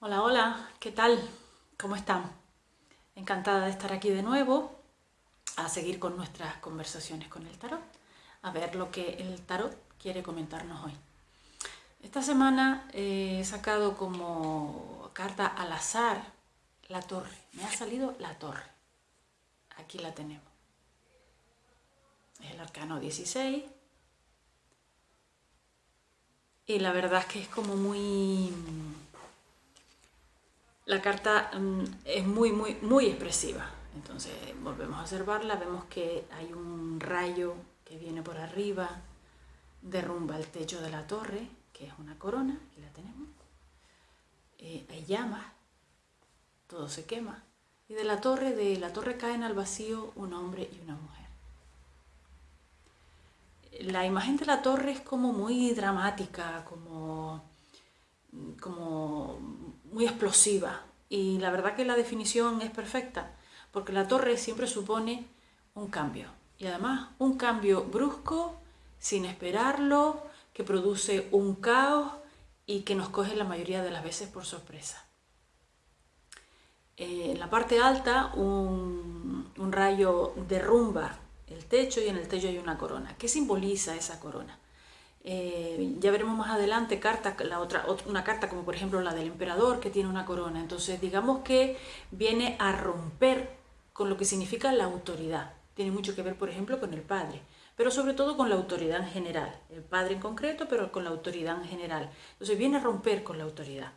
Hola, hola, ¿qué tal? ¿Cómo están? Encantada de estar aquí de nuevo a seguir con nuestras conversaciones con el tarot, a ver lo que el tarot quiere comentarnos hoy. Esta semana he sacado como carta al azar la torre. Me ha salido la torre. Aquí la tenemos. Es el arcano 16. Y la verdad es que es como muy la carta mm, es muy, muy, muy expresiva. Entonces volvemos a observarla, vemos que hay un rayo que viene por arriba, derrumba el techo de la torre, que es una corona, aquí la tenemos. Eh, hay llamas, todo se quema. Y de la torre, de la torre caen al vacío un hombre y una mujer. La imagen de la torre es como muy dramática, como, como muy explosiva y la verdad que la definición es perfecta porque la torre siempre supone un cambio y además un cambio brusco, sin esperarlo, que produce un caos y que nos coge la mayoría de las veces por sorpresa. Eh, en la parte alta un, un rayo derrumba el techo y en el techo hay una corona. ¿Qué simboliza esa corona? Eh, ya veremos más adelante cartas, la otra, una carta como por ejemplo la del emperador que tiene una corona. Entonces digamos que viene a romper con lo que significa la autoridad. Tiene mucho que ver por ejemplo con el padre, pero sobre todo con la autoridad en general. El padre en concreto, pero con la autoridad en general. Entonces viene a romper con la autoridad.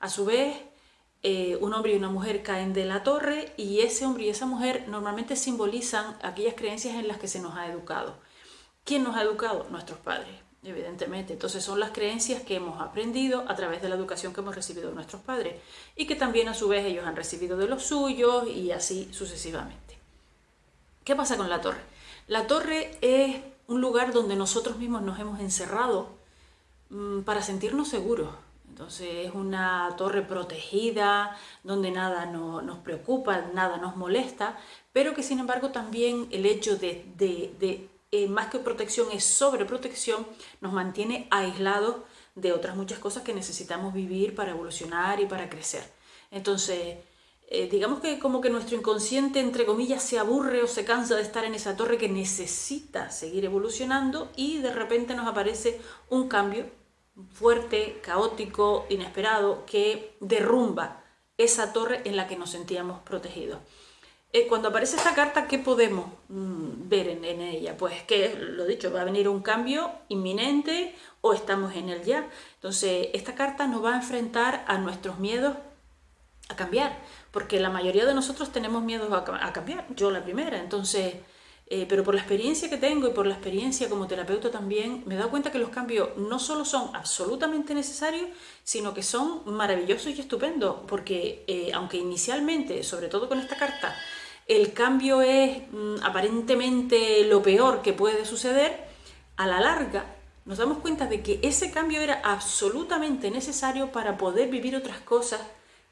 A su vez, eh, un hombre y una mujer caen de la torre y ese hombre y esa mujer normalmente simbolizan aquellas creencias en las que se nos ha educado. ¿Quién nos ha educado? Nuestros padres evidentemente. Entonces son las creencias que hemos aprendido a través de la educación que hemos recibido de nuestros padres y que también a su vez ellos han recibido de los suyos y así sucesivamente. ¿Qué pasa con la torre? La torre es un lugar donde nosotros mismos nos hemos encerrado mm, para sentirnos seguros. Entonces es una torre protegida, donde nada nos preocupa, nada nos molesta, pero que sin embargo también el hecho de, de eh, más que protección es sobreprotección, nos mantiene aislados de otras muchas cosas que necesitamos vivir para evolucionar y para crecer. Entonces, eh, digamos que como que nuestro inconsciente, entre comillas, se aburre o se cansa de estar en esa torre que necesita seguir evolucionando y de repente nos aparece un cambio fuerte, caótico, inesperado, que derrumba esa torre en la que nos sentíamos protegidos. Eh, cuando aparece esta carta, ¿qué podemos mm, ver en, ella? Pues que, lo dicho, va a venir un cambio inminente o estamos en el ya. Entonces, esta carta nos va a enfrentar a nuestros miedos a cambiar, porque la mayoría de nosotros tenemos miedos a, cambiar, yo la primera, entonces... Eh, pero por la experiencia que tengo y por la experiencia como terapeuta también, me he dado cuenta que los cambios no solo son absolutamente necesarios, sino que son maravillosos y estupendos, porque eh, aunque inicialmente, sobre todo con esta carta, el cambio es mm, aparentemente lo peor que puede suceder, a la larga nos damos cuenta de que ese cambio era absolutamente necesario para poder vivir otras cosas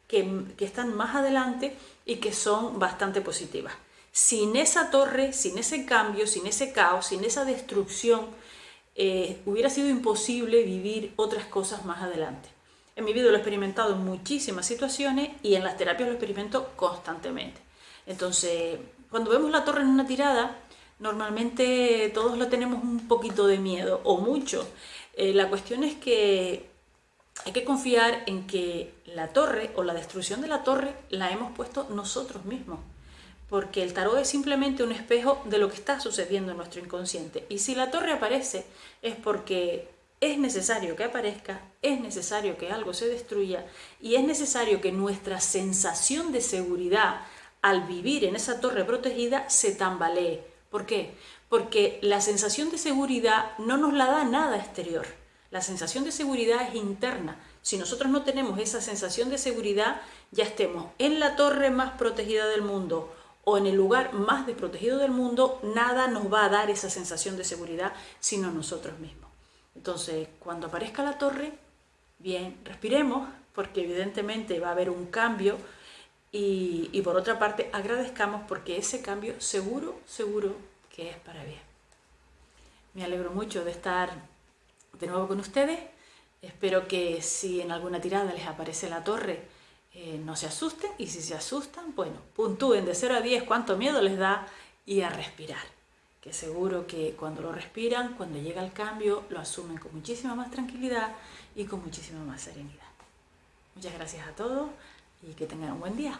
que, están más adelante y que son bastante positivas. Sin esa torre, sin ese cambio, sin ese caos, sin esa destrucción, eh, hubiera sido imposible vivir otras cosas más adelante. En mi vida lo he experimentado en muchísimas situaciones y en las terapias lo experimento constantemente. Entonces, cuando vemos la torre en una tirada, normalmente todos lo tenemos un poquito de miedo, o mucho. Eh, la cuestión es que hay que confiar en que la torre o la destrucción de la torre la hemos puesto nosotros mismos. Porque el tarot es simplemente un espejo de lo que está sucediendo en nuestro inconsciente. Y si la torre aparece es porque es necesario que aparezca, es necesario que algo se destruya y es necesario que nuestra sensación de seguridad al vivir en esa torre protegida se tambalee. ¿Por qué? Porque la sensación de seguridad no nos la da nada exterior. La sensación de seguridad es interna. Si nosotros no tenemos esa sensación de seguridad, ya estemos en la torre más protegida del mundo o en el lugar más desprotegido del mundo, nada nos va a dar esa sensación de seguridad sino nosotros mismos. Entonces, cuando aparezca la torre, bien, respiremos, porque evidentemente va a haber un cambio y, por otra parte, agradezcamos porque ese cambio seguro, seguro que es para bien. Me alegro mucho de estar de nuevo con ustedes Espero que si en alguna tirada les aparece la torre, eh, no se asusten y si se asustan, bueno, puntúen de 0 a 10 cuánto miedo les da y a respirar. Que seguro que cuando lo respiran, cuando llega el cambio, lo asumen con muchísima más tranquilidad y con muchísima más serenidad. Muchas gracias a todos y que tengan un buen día.